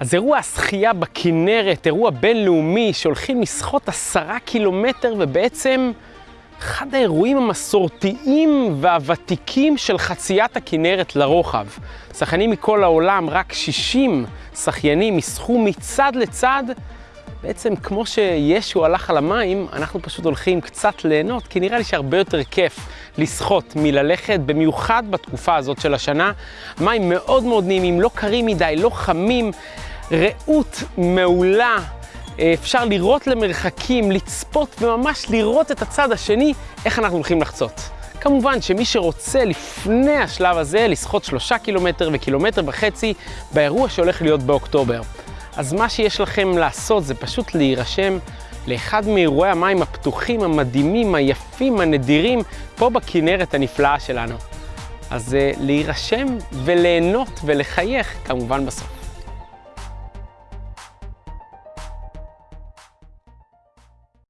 אז אירוע השחייה בכנרת, אירוע בינלאומי שהולכים לשחות עשרה קילומטר ובעצם אחד האירועים המסורתיים והוותיקים של חציית הכנרת לרוחב. שחיינים מכל העולם, רק 60 שחיינים ישחו מצד לצד. בעצם כמו שישו הלך על המים, אנחנו פשוט הולכים קצת ליהנות, כי נראה לי שהרבה יותר כיף לשחות מללכת, במיוחד בתקופה הזאת של השנה. מים מאוד מאוד נעימים, לא קרים מדי, לא חמים, רעות מעולה. אפשר לראות למרחקים, לצפות וממש לראות את הצד השני, איך אנחנו הולכים לחצות. כמובן שמי שרוצה לפני השלב הזה לשחות שלושה קילומטר וקילומטר וחצי באירוע שהולך להיות באוקטובר. אז מה שיש לכם לעשות זה פשוט להירשם לאחד מאירועי המים הפתוחים, המדהימים, היפים, הנדירים, פה בכנרת הנפלאה שלנו. אז להירשם וליהנות ולחייך כמובן בסוף.